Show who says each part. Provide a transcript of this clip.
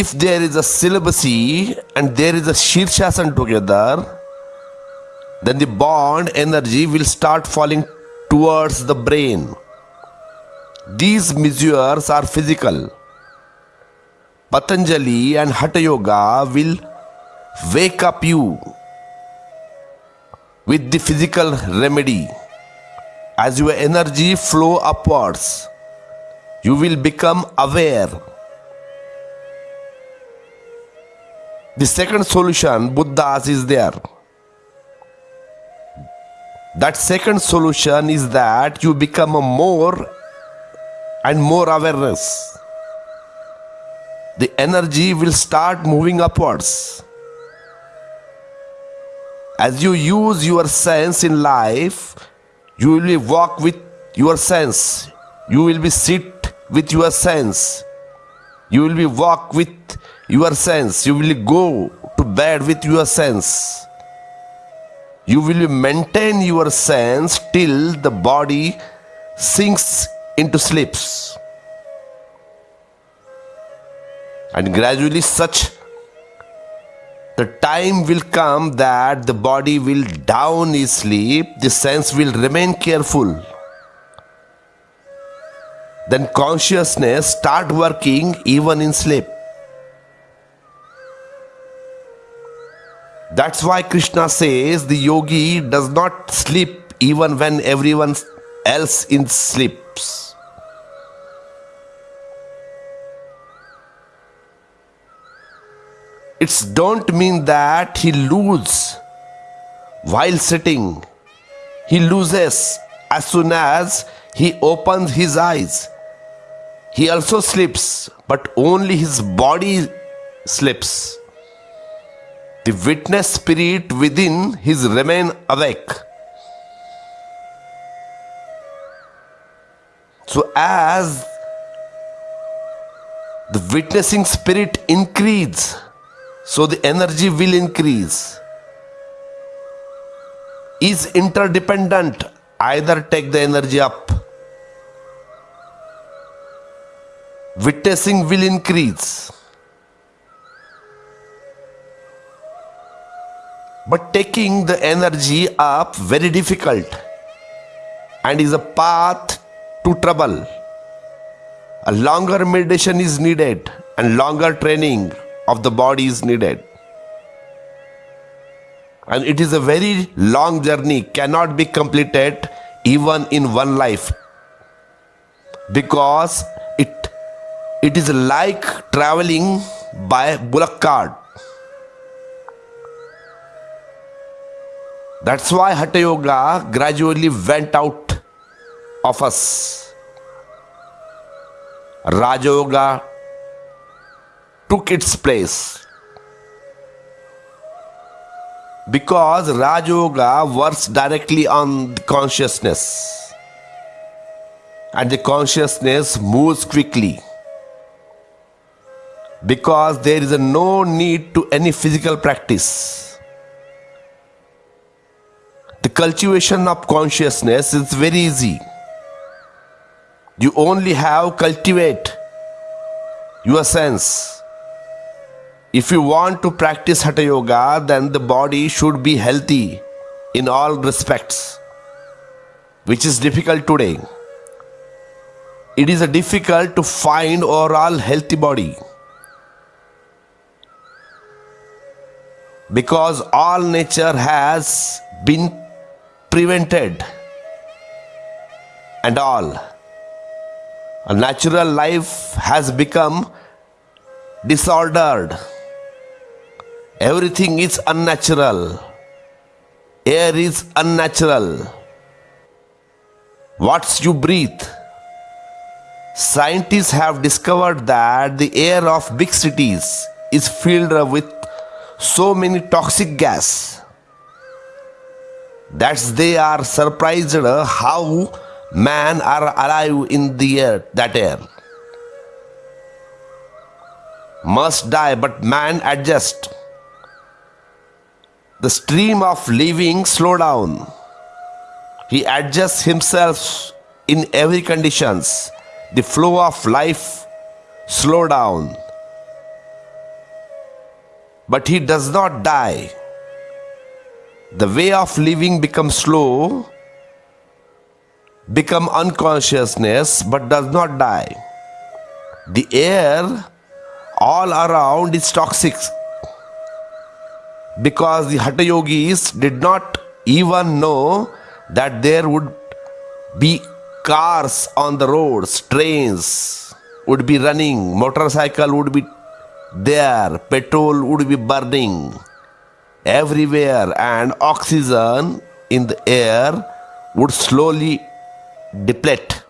Speaker 1: if there is a celibacy and there is a Shirshasan together, then the bond energy will start falling towards the brain. These measures are physical. Patanjali and Hatha Yoga will wake up you with the physical remedy. As your energy flow upwards, you will become aware. The second solution, Buddha's is there. That second solution is that you become a more and more awareness. The energy will start moving upwards. As you use your sense in life, you will walk with your sense. You will be sit with your sense. You will be walk with your sense. You will go to bed with your sense. You will maintain your sense till the body sinks into sleeps. And gradually such the time will come that the body will down in sleep, the sense will remain careful. Then consciousness start working even in sleep. That's why Krishna says the yogi does not sleep even when everyone else in sleeps. It's don't mean that he loses while sitting. He loses as soon as he opens his eyes. He also sleeps, but only his body sleeps. The witness spirit within his remain awake. So as the witnessing spirit increase, so the energy will increase. Is interdependent. Either take the energy up. Witnessing will increase. But taking the energy up very difficult and is a path to trouble. A longer meditation is needed and longer training of the body is needed. And it is a very long journey, cannot be completed even in one life. Because it, it is like traveling by bullock cart. That's why Hatha Yoga gradually went out of us. Raja Yoga took its place. Because Raja Yoga works directly on the consciousness and the consciousness moves quickly because there is no need to any physical practice. The cultivation of consciousness is very easy. You only have to cultivate your sense if you want to practice Hatha Yoga, then the body should be healthy in all respects, which is difficult today. It is difficult to find overall healthy body because all nature has been prevented and all. A natural life has become disordered. Everything is unnatural. Air is unnatural. What you breathe. Scientists have discovered that the air of big cities is filled with so many toxic gas that they are surprised how man are alive in the air that air must die but man adjust the stream of living slow down. He adjusts himself in every conditions. The flow of life slow down. but he does not die. The way of living becomes slow, become unconsciousness, but does not die. The air all around is toxic because the Hatha yogis did not even know that there would be cars on the roads, trains would be running, motorcycle would be there, petrol would be burning everywhere, and oxygen in the air would slowly deplete.